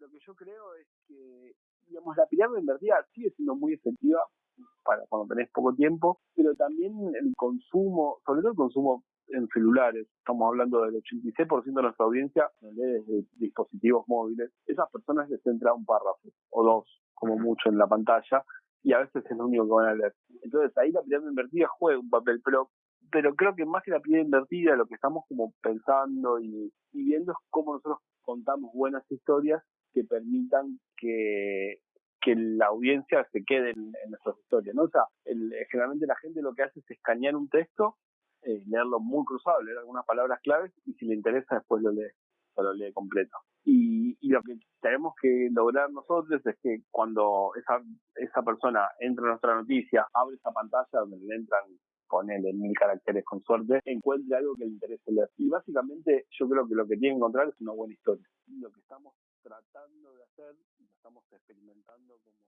lo que yo creo es que, digamos, la pirámide invertida sigue siendo muy efectiva para cuando tenés poco tiempo, pero también el consumo, sobre todo el consumo en celulares, estamos hablando del 86% de nuestra audiencia lee desde dispositivos móviles, esas personas les entra un párrafo o dos, como mucho en la pantalla, y a veces es lo único que van a leer. Entonces ahí la pirámide invertida juega un papel, pero pero creo que más que la pirámide invertida, lo que estamos como pensando y, viendo es cómo nosotros contamos buenas historias permitan que, que la audiencia se quede en, nuestras historias, ¿no? O sea, generalmente la gente lo que hace es escanear un texto, eh, leerlo muy cruzado, leer algunas palabras claves y si le interesa después lo lee, lo lee completo. Y, y lo que tenemos que lograr nosotros es que cuando esa, esa persona entra en nuestra noticia, abre esa pantalla donde le entran ponele mil caracteres con suerte, encuentre algo que le interese leer. Y básicamente yo creo que lo que tiene que encontrar es una buena historia. Lo que estamos tratando de hacer, lo estamos experimentando como